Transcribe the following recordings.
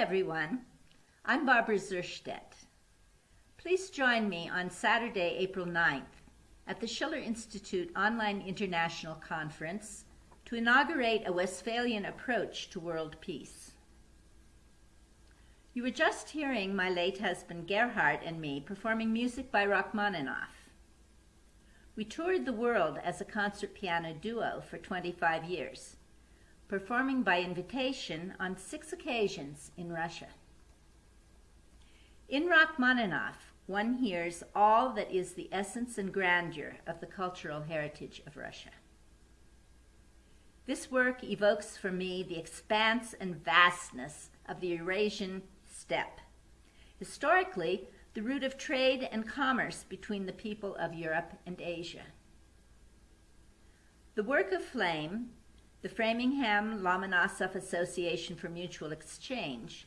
Everyone. I'm Barbara Zerstedt. Please join me on Saturday, April 9th at the Schiller Institute Online International Conference to inaugurate a Westphalian approach to world peace. You were just hearing my late husband Gerhard and me performing music by Rachmaninoff. We toured the world as a concert piano duo for 25 years performing by invitation on six occasions in Russia. In Rachmaninoff, one hears all that is the essence and grandeur of the cultural heritage of Russia. This work evokes for me the expanse and vastness of the Eurasian steppe. Historically, the route of trade and commerce between the people of Europe and Asia. The work of Flame the Framingham Lomonosov Association for Mutual Exchange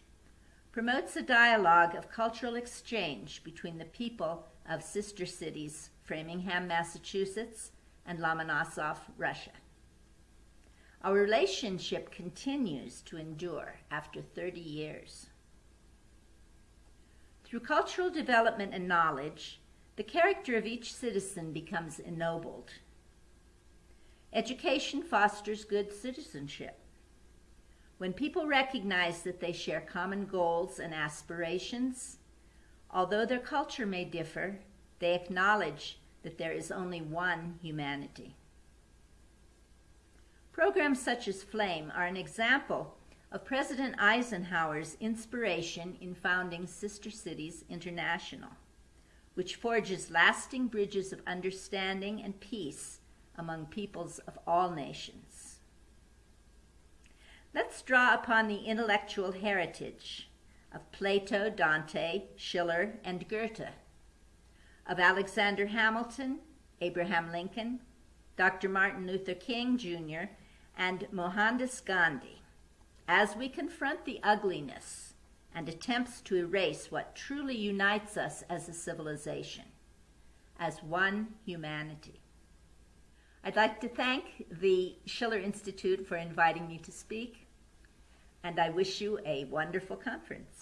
promotes a dialogue of cultural exchange between the people of sister cities Framingham, Massachusetts, and Lomonosov, Russia. Our relationship continues to endure after 30 years. Through cultural development and knowledge, the character of each citizen becomes ennobled Education fosters good citizenship. When people recognize that they share common goals and aspirations, although their culture may differ, they acknowledge that there is only one humanity. Programs such as FLAME are an example of President Eisenhower's inspiration in founding Sister Cities International, which forges lasting bridges of understanding and peace among peoples of all nations. Let's draw upon the intellectual heritage of Plato, Dante, Schiller, and Goethe, of Alexander Hamilton, Abraham Lincoln, Dr. Martin Luther King Jr., and Mohandas Gandhi, as we confront the ugliness and attempts to erase what truly unites us as a civilization, as one humanity. I'd like to thank the Schiller Institute for inviting me to speak, and I wish you a wonderful conference.